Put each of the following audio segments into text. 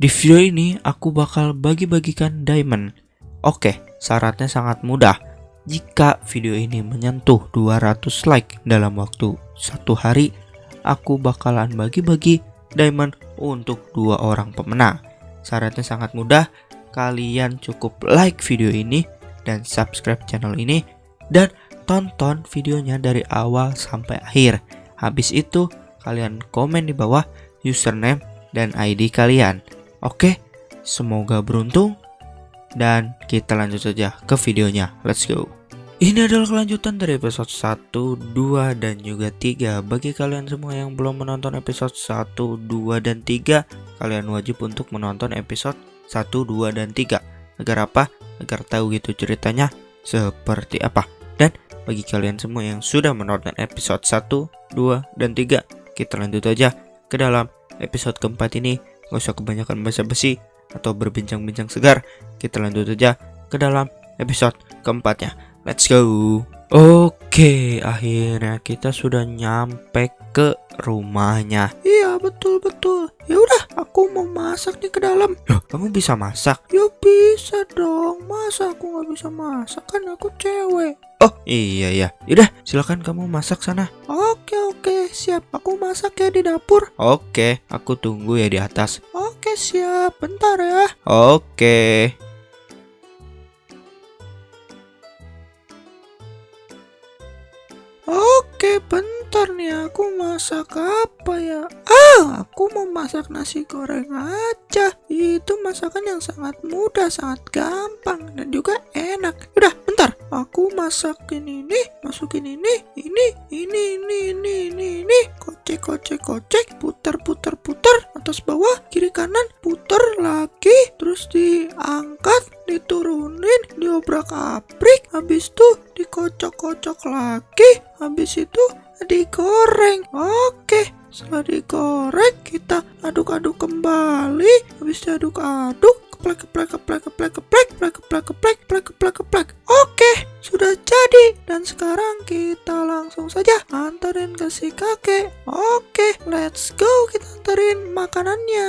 Di video ini aku bakal bagi-bagikan diamond. Oke, syaratnya sangat mudah. Jika video ini menyentuh 200 like dalam waktu satu hari, aku bakalan bagi-bagi diamond untuk dua orang pemenang. Syaratnya sangat mudah, kalian cukup like video ini dan subscribe channel ini dan tonton videonya dari awal sampai akhir. Habis itu, kalian komen di bawah username dan ID kalian. Oke, semoga beruntung dan kita lanjut saja ke videonya. Let's go. Ini adalah kelanjutan dari episode 1, 2, dan juga 3 Bagi kalian semua yang belum menonton episode 1, 2, dan 3 Kalian wajib untuk menonton episode 1, 2, dan 3 Agar apa? Agar tahu gitu ceritanya seperti apa Dan bagi kalian semua yang sudah menonton episode 1, 2, dan 3 Kita lanjut aja ke dalam episode keempat ini Gak usah kebanyakan basa-basi atau berbincang-bincang segar. Kita lanjut aja ke dalam episode keempatnya. Let's go. Oke akhirnya kita sudah nyampe ke rumahnya. Iya betul betul. Ya udah aku mau masak nih ke dalam. Loh kamu bisa masak? Ya bisa dong. Masa aku nggak bisa masak? Kan aku cewek. Oh iya ya Yaudah silakan kamu masak sana. Oke oke. Siap. Aku masak ya di dapur. Oke aku tunggu ya di atas. Oke siap. Bentar ya. Oke Oke bentar nih aku masak apa ya? Ah aku mau masak nasi goreng aja. Itu masakan yang sangat mudah sangat gampang dan juga enak. Udah aku masakin ini masukin ini ini ini ini ini ini ini. Kocek kocek kocek. Putar putar putar. Atas bawah kiri kanan. Putar lagi. Terus diangkat diturunin diobrak abrik habis itu dikocok kocok lagi. Habis itu digoreng. Oke setelah digoreng kita aduk-aduk kembali. Habis diaduk-aduk keplek keplek keplek keplek keplek keplek keplek keplek keplek keplek keplek oke sudah jadi dan sekarang kita langsung saja antarin ke si kakek oke let's go kita antarin makanannya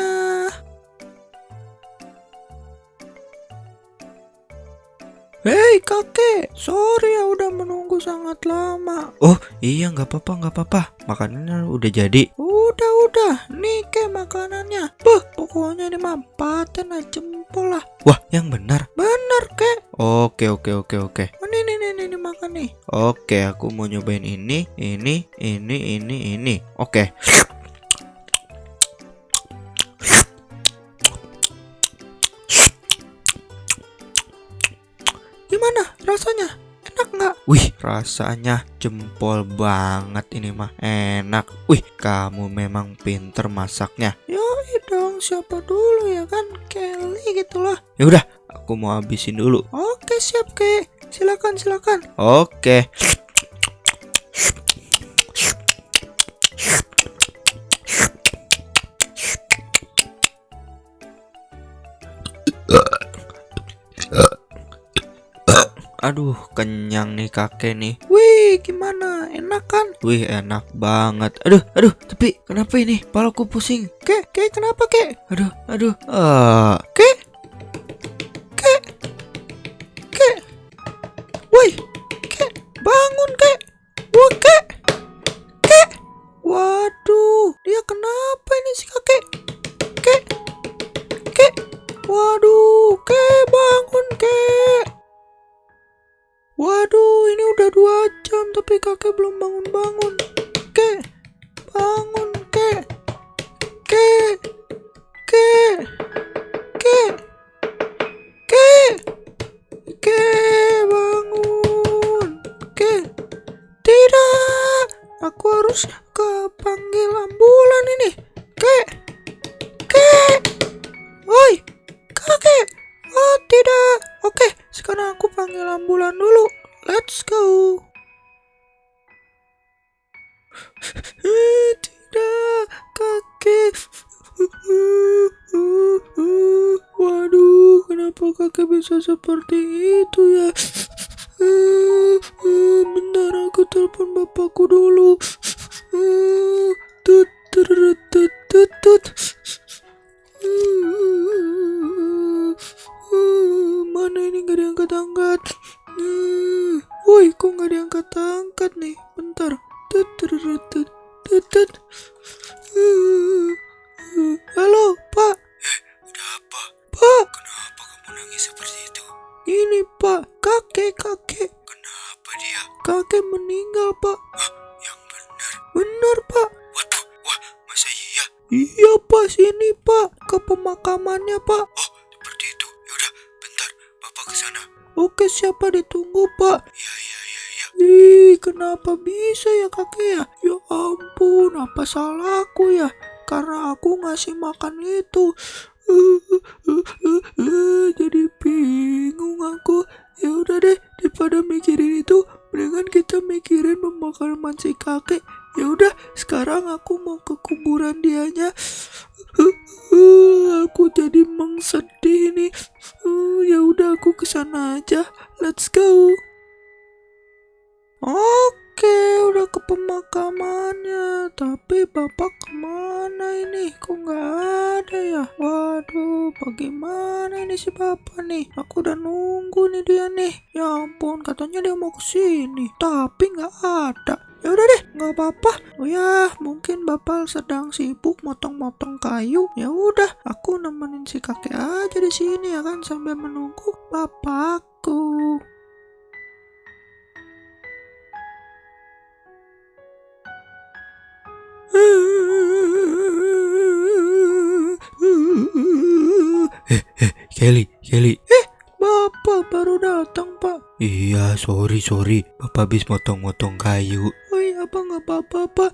Hei kakek, sorry ya udah menunggu sangat lama. Oh iya nggak apa-apa nggak apa-apa, makanannya udah jadi. Udah udah, nih ke makanannya. Beh, pokoknya ini mah paten aja jempol lah. Wah yang benar. Benar kek. Oke oke oke oke. Oh, nih nih nih, nih makan nih. Oke aku mau nyobain ini, ini, ini, ini, ini. Oke. Wih, rasanya jempol banget ini mah. Enak. Wih, kamu memang pinter masaknya. Yoi dong, siapa dulu ya kan? Kelly gitu lah. Ya udah, aku mau habisin dulu. Oke, siap, Kek. Silakan, silakan. Oke. Aduh, kenyang nih kakek nih. Wih, gimana? Enak kan? Wih, enak banget. Aduh, aduh, tapi kenapa ini? Palaku pusing. Kek, kek, kenapa kek? Aduh, aduh. Ah, kek, kek, kek. Wih, kek, bangun kek. Wah, kek, kek. Waduh, dia kenapa que Blum, bom, bom. tidak kakek. Waduh kenapa kakek bisa seperti itu ya? Bentar aku telepon bapakku dulu. Mana ini gak diangkat-angkat? Woi kok gak diangkat-angkat nih? Kakek, kakek. Kenapa dia? Kakek meninggal, Pak. Yang benar. Benar, Pak. Waduh, wah, masa iya? Iya, Pak. Sini, Pak. Ke pemakamannya, Pak. Oh, seperti itu. Yaudah, bentar. Bapak ke sana. Oke, siapa ditunggu, Pak? Iya, iya, iya, iya. Ih, kenapa bisa ya kakek ya? Ya ampun, apa salahku ya? Karena aku ngasih makan itu. Jadi bingung aku. Ya udah deh, daripada mikirin itu, mendingan kita mikirin pemakaman si kakek. Ya udah, sekarang aku mau ke kuburan dianya. Aku jadi mengsedih nih. Ya udah aku ke sana aja. Let's go. Oke, udah ke pemakamannya. Tapi bapak ke mana ini? Kok nggak ada ya? Waduh, bagaimana ini si bapak nih? Aku udah nunggu nih dia nih. Ya ampun, katanya dia mau ke sini, tapi nggak ada. Ya udah deh, nggak apa-apa. Oh ya, mungkin bapak sedang sibuk motong-motong kayu. Ya udah, aku nemenin si kakek aja di sini ya kan sambil menunggu bapakku. Kelly, Kelly. Bapak baru datang, Pak. Iya, sorry, sorry. Bapak habis motong-motong kayu. Woi, apa nggak apa-apa, Pak?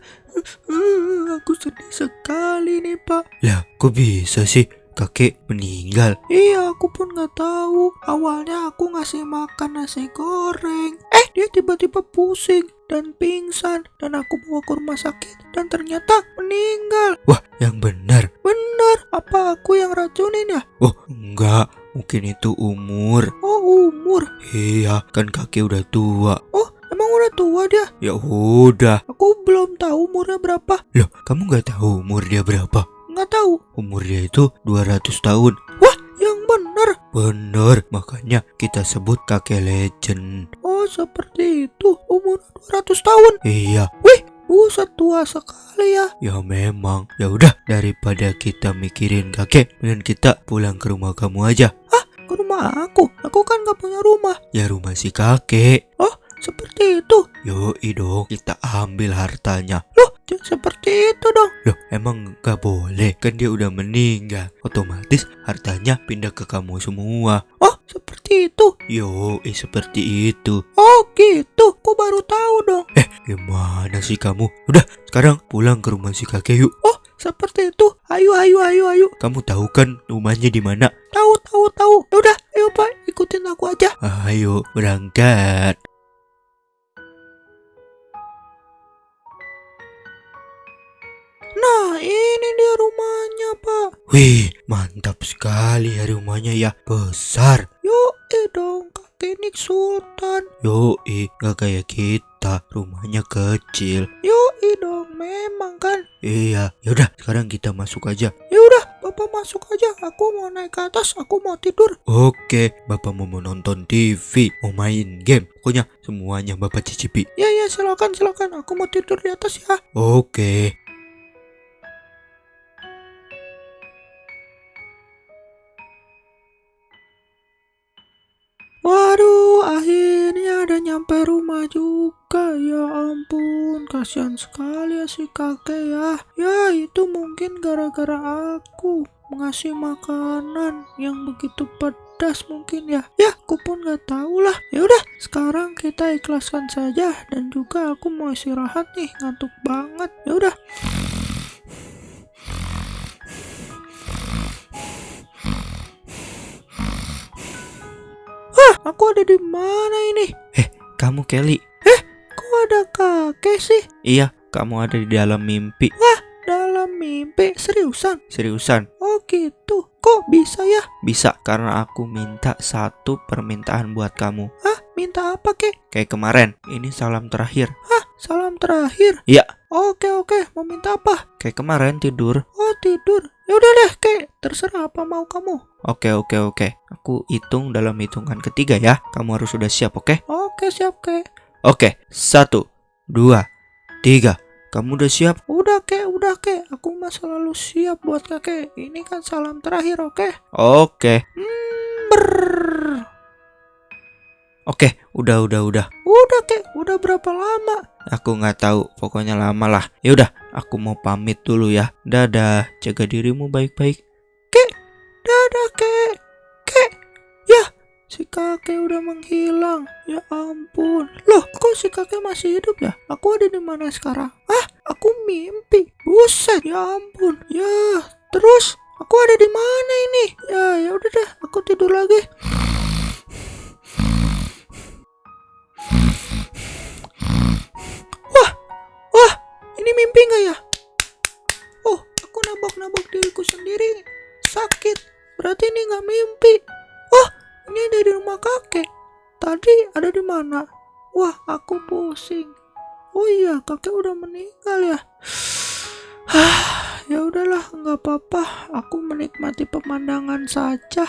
Aku sedih sekali nih, Pak. Lah, kok bisa sih? Kakek meninggal. Iya, aku pun nggak tahu. Awalnya aku ngasih makan nasi goreng. Eh, dia tiba-tiba pusing dan pingsan. Dan aku bawa ke rumah sakit. Dan ternyata meninggal. Wah, yang benar. Bener, apa aku yang racunin ya? Oh, enggak. Mungkin itu umur. Oh, umur. Iya, kan kakek udah tua. Oh, emang udah tua dia? Ya udah. Aku belum tahu umurnya berapa. Loh, kamu nggak tahu umur dia berapa? Nggak tahu. Umur dia itu 200 tahun. Yang bener. Bener, makanya kita sebut kakek legend. Oh, seperti itu. Umur 200 tahun. Iya, Buset tua sekali ya. ya memang. Ya udah, daripada kita mikirin kakek, mending kita pulang ke rumah kamu aja. Ke rumah aku. Aku kan nggak punya rumah. Ya rumah si kakek. Seperti itu. Yoi dong, kita ambil hartanya. Jangan seperti itu dong. Loh, emang gak boleh? Kan dia udah meninggal. Otomatis hartanya pindah ke kamu semua. Oh, seperti itu. Yoi, seperti itu. Oh, gitu. Kok baru tahu dong. Eh, gimana sih kamu? Udah, sekarang pulang ke rumah si kakek yuk. Oh, seperti itu. Ayo, ayo, ayo, ayo. Kamu tahu kan rumahnya di mana? Tahu, tahu, tahu. Ya udah, ayo Pak, ikutin aku aja. Ayo, berangkat. Nah, ini dia rumahnya, Pak. Wih, mantap sekali ya rumahnya ya. Besar. Yuk, eh dong, kakek Nik Sultan. Yoi, gak kayak kita. Rumahnya kecil. Yuk, dong, memang kan. Iya, yaudah sekarang kita masuk aja. Ya udah, Bapak masuk aja. Aku mau naik ke atas, aku mau tidur. Oke, Bapak mau menonton TV, mau main game. Pokoknya semuanya Bapak cicipi. Ya, ya, silakan, silakan. Aku mau tidur di atas ya. Oke. Nyampe rumah juga. Ya ampun, kasihan sekali ya si kakek ya. Ya, itu mungkin gara-gara aku mengasih makanan yang begitu pedas mungkin ya. Ya, aku pun nggak tahu lah. Ya udah, sekarang kita ikhlaskan saja dan juga aku mau istirahat nih, ngantuk banget. Ya udah. Aku ada di mana ini? Kamu Kelly? Kok ada kakek sih? Iya, kamu ada di dalam mimpi. Dalam mimpi seriusan? Seriusan? Oh gitu. Kok bisa ya? Bisa karena aku minta satu permintaan buat kamu. Hah? Minta apa kek? Kayak kemarin, ini salam terakhir. Salam terakhir. Iya. Oke oke. Mau minta apa? Kayak kemarin tidur. Oh tidur. Ya udah deh, kek. Terserah apa mau kamu. Oke, oke, oke. Aku hitung dalam hitungan ketiga ya. Kamu harus sudah siap, oke? Oke, siap, kek. Oke, satu, dua, tiga. Kamu udah siap? Udah, kek. Udah, kek. Aku mah selalu siap buat kakek. Ini kan salam terakhir, oke? Oke. Hmm. Oke, udah, udah, udah. Udah, kek. Udah berapa lama? Aku nggak tahu. Pokoknya lama lah. Ya udah, aku mau pamit dulu ya. Dadah. Jaga dirimu baik-baik. Kek. Dadah, kek. Kek. Ya, si kakek udah menghilang. Ya ampun. Loh, kok si kakek masih hidup ya? Aku ada di mana sekarang? Ah, aku mimpi. Buset, ya ampun. Ya, terus aku ada di mana ini? Ya, ya udah deh. Aku tidur lagi. Mimpi nggak ya? Oh, aku nabok-nabok diriku sendiri. Sakit. Berarti ini nggak mimpi. Oh, ini ada di rumah kakek. Tadi ada di mana? Wah, aku pusing. Oh iya, kakek udah meninggal ya. ya udahlah, nggak apa-apa. Aku menikmati pemandangan saja.